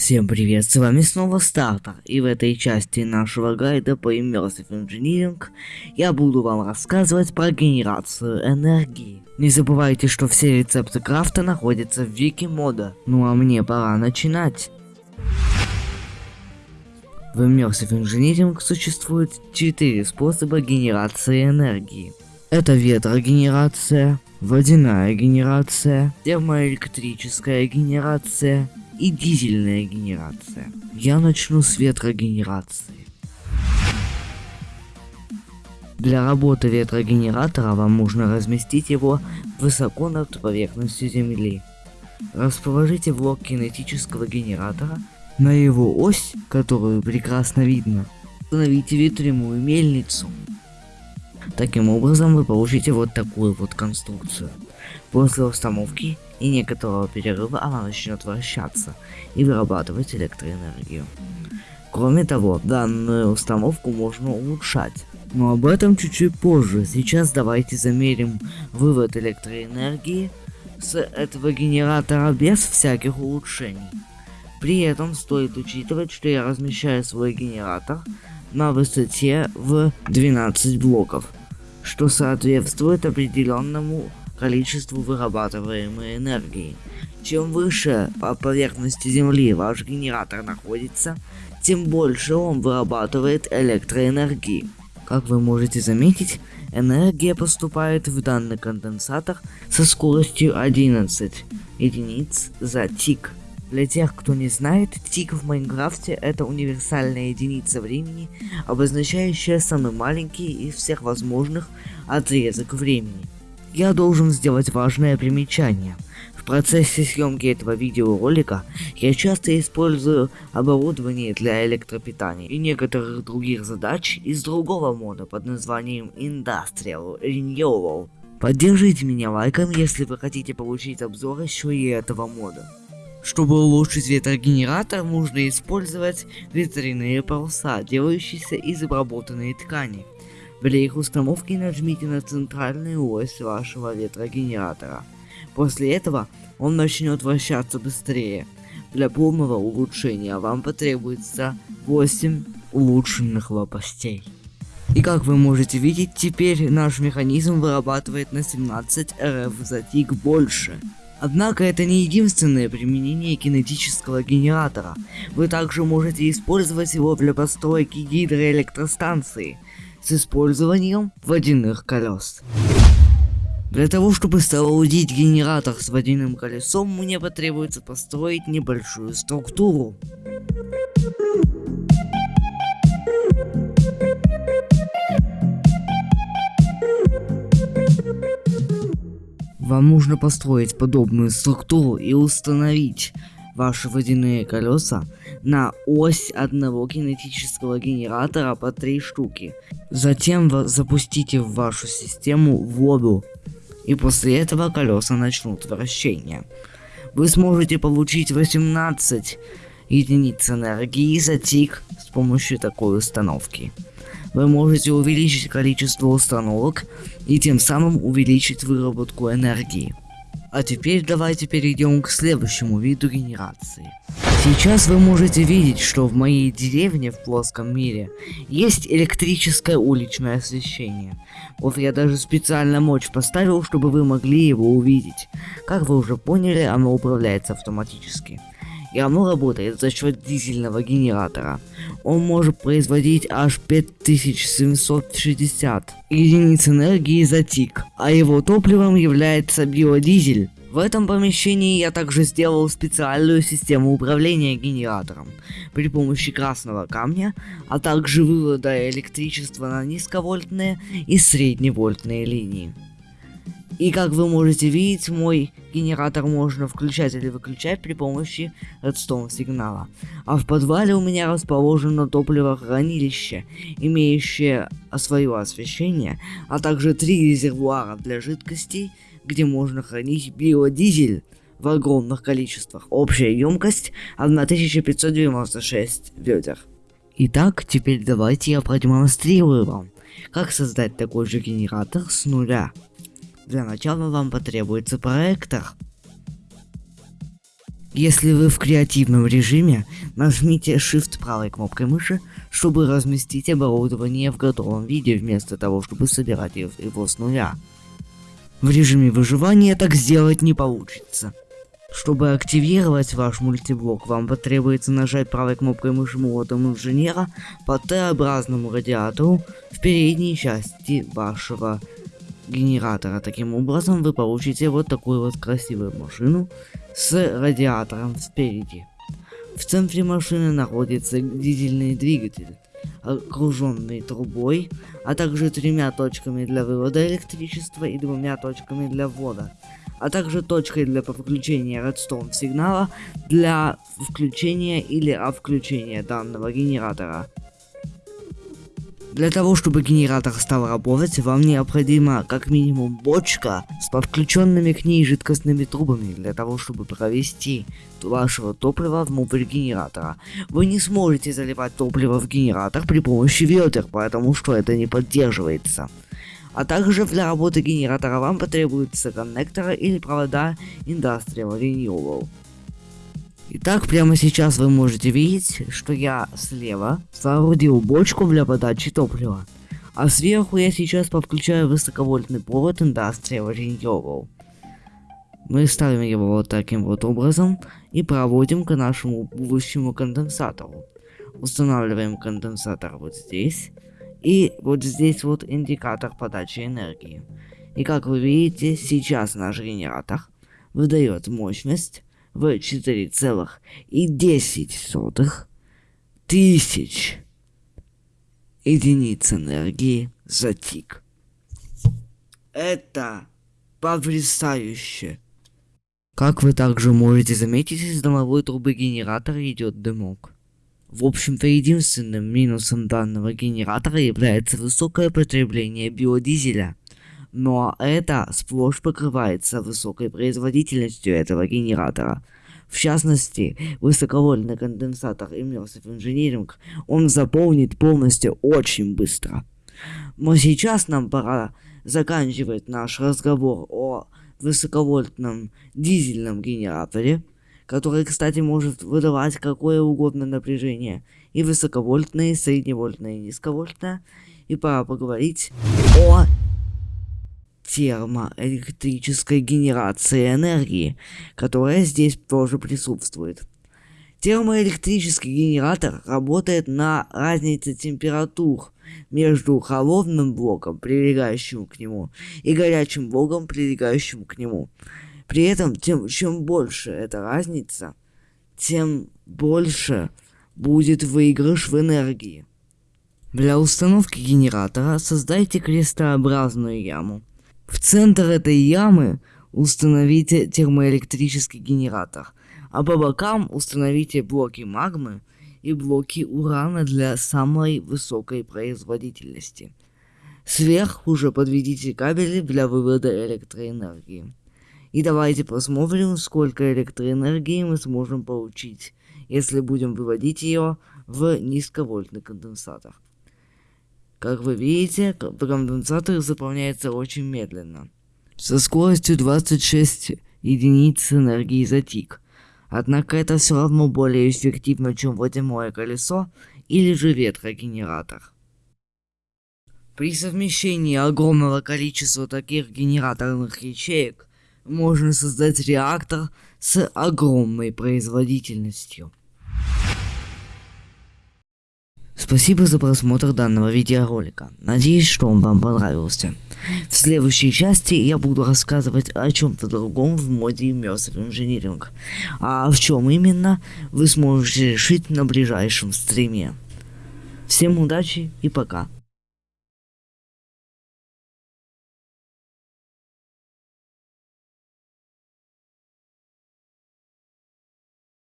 Всем привет, с вами снова Стартер, и в этой части нашего гайда по Immersive Engineering я буду вам рассказывать про генерацию энергии. Не забывайте, что все рецепты крафта находятся в вики мода. Ну а мне пора начинать. В Immersive Engineering существует 4 способа генерации энергии. Это ветрогенерация, водяная генерация, термоэлектрическая генерация и дизельная генерация. Я начну с ветрогенерации. Для работы ветрогенератора вам нужно разместить его высоко над поверхностью Земли. Расположите блок кинетического генератора на его ось, которую прекрасно видно. Установите ветряную мельницу. Таким образом вы получите вот такую вот конструкцию. После установки и некоторого перерыва она начнет вращаться и вырабатывать электроэнергию. Кроме того, данную установку можно улучшать. Но об этом чуть-чуть позже. Сейчас давайте замерим вывод электроэнергии с этого генератора без всяких улучшений. При этом стоит учитывать, что я размещаю свой генератор на высоте в 12 блоков, что соответствует определенному количеству вырабатываемой энергии. Чем выше по поверхности Земли ваш генератор находится, тем больше он вырабатывает электроэнергии. Как вы можете заметить, энергия поступает в данный конденсатор со скоростью 11 единиц за тик. Для тех, кто не знает, тик в Майнкрафте это универсальная единица времени, обозначающая самый маленький из всех возможных отрезок времени. Я должен сделать важное примечание. В процессе съемки этого видеоролика я часто использую оборудование для электропитания и некоторых других задач из другого мода под названием Industrial Renewal. Поддержите меня лайком, если вы хотите получить обзор еще и этого мода. Чтобы улучшить ветрогенератор, нужно использовать ветряные паруса, делающиеся из обработанной ткани. Для их установки нажмите на центральную ось вашего ветрогенератора. После этого он начнет вращаться быстрее. Для полного улучшения вам потребуется 8 улучшенных лопастей. И как вы можете видеть, теперь наш механизм вырабатывает на 17 РФ за тик больше. Однако это не единственное применение кинетического генератора. Вы также можете использовать его для постройки гидроэлектростанции с использованием водяных колес. Для того, чтобы соорудить генератор с водяным колесом, мне потребуется построить небольшую структуру. Вам нужно построить подобную структуру и установить ваши водяные колеса на ось одного кинетического генератора по три штуки. Затем запустите в вашу систему воду, и после этого колеса начнут вращение. Вы сможете получить 18 единиц энергии за тик с помощью такой установки вы можете увеличить количество установок и тем самым увеличить выработку энергии. А теперь давайте перейдем к следующему виду генерации. Сейчас вы можете видеть, что в моей деревне в плоском мире есть электрическое уличное освещение. Вот я даже специально мощь поставил, чтобы вы могли его увидеть. Как вы уже поняли, оно управляется автоматически и оно работает за счет дизельного генератора. Он может производить аж 5760 единиц энергии за тик, а его топливом является биодизель. В этом помещении я также сделал специальную систему управления генератором при помощи красного камня, а также вывода электричества на низковольтные и средневольтные линии. И как вы можете видеть, мой генератор можно включать или выключать при помощи редстоун сигнала. А в подвале у меня расположено топливохранилище, имеющее свое освещение, а также три резервуара для жидкостей, где можно хранить биодизель в огромных количествах. Общая емкость 1596 ведер. Итак, теперь давайте я продемонстрирую вам, как создать такой же генератор с нуля. Для начала вам потребуется проектор. Если вы в креативном режиме, нажмите Shift правой кнопкой мыши, чтобы разместить оборудование в готовом виде, вместо того, чтобы собирать его с нуля. В режиме выживания так сделать не получится. Чтобы активировать ваш мультиблок, вам потребуется нажать правой кнопкой мыши молотом инженера по Т-образному радиатору в передней части вашего генератора. Таким образом вы получите вот такую вот красивую машину с радиатором спереди. В центре машины находится дизельный двигатель, окруженный трубой, а также тремя точками для вывода электричества и двумя точками для ввода, а также точкой для подключения редстоун сигнала для включения или отключения данного генератора. Для того, чтобы генератор стал работать, вам необходима как минимум бочка с подключенными к ней жидкостными трубами, для того, чтобы провести вашего топлива внутрь генератора. Вы не сможете заливать топливо в генератор при помощи ведер, потому что это не поддерживается. А также для работы генератора вам потребуются коннекторы или провода Industrial Renewable. Итак, прямо сейчас вы можете видеть, что я слева соорудил бочку для подачи топлива, а сверху я сейчас подключаю высоковольтный провод Industrial Renewable. Мы ставим его вот таким вот образом и проводим к нашему будущему конденсатору. Устанавливаем конденсатор вот здесь. И вот здесь вот индикатор подачи энергии. И как вы видите, сейчас наш генератор выдает мощность в 4,10 тысяч единиц энергии за тик. Это потрясающе. Как вы также можете заметить, из домовой трубы генератора идет дымок. В общем-то, единственным минусом данного генератора является высокое потребление биодизеля. Но это сплошь покрывается высокой производительностью этого генератора. В частности, высоковольтный конденсатор Immersive Engineering он заполнит полностью очень быстро. Но сейчас нам пора заканчивать наш разговор о высоковольтном дизельном генераторе, который, кстати, может выдавать какое угодно напряжение, и высоковольтное, и средневольтное, и низковольтное. И пора поговорить о термоэлектрической генерации энергии, которая здесь тоже присутствует. Термоэлектрический генератор работает на разнице температур между холодным блоком, прилегающим к нему, и горячим блоком, прилегающим к нему. При этом, тем, чем больше эта разница, тем больше будет выигрыш в энергии. Для установки генератора создайте крестообразную яму. В центр этой ямы установите термоэлектрический генератор, а по бокам установите блоки магмы и блоки урана для самой высокой производительности. Сверху же подведите кабели для вывода электроэнергии. И давайте посмотрим, сколько электроэнергии мы сможем получить, если будем выводить ее в низковольтный конденсатор. Как вы видите, конденсатор заполняется очень медленно. Со скоростью 26 единиц энергии за тик. Однако это все равно более эффективно, чем водяное колесо или же ветрогенератор. При совмещении огромного количества таких генераторных ячеек можно создать реактор с огромной производительностью. Спасибо за просмотр данного видеоролика. Надеюсь, что он вам понравился. В следующей части я буду рассказывать о чем-то другом в моде Immersive Engineering. А в чем именно, вы сможете решить на ближайшем стриме. Всем удачи и пока.